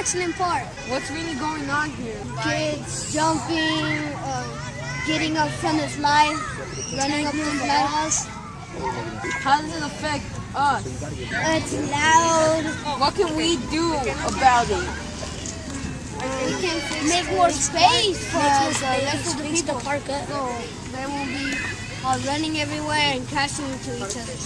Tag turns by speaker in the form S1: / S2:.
S1: excellent part.
S2: What's really going on here?
S1: Kids jumping, uh, getting up from the slide, running up the slide.
S2: How does it affect us?
S1: It's loud.
S2: What can we do about it?
S1: We can make more space for us. Let's of the
S3: park up.
S1: So they will be uh, running everywhere and crashing into each other.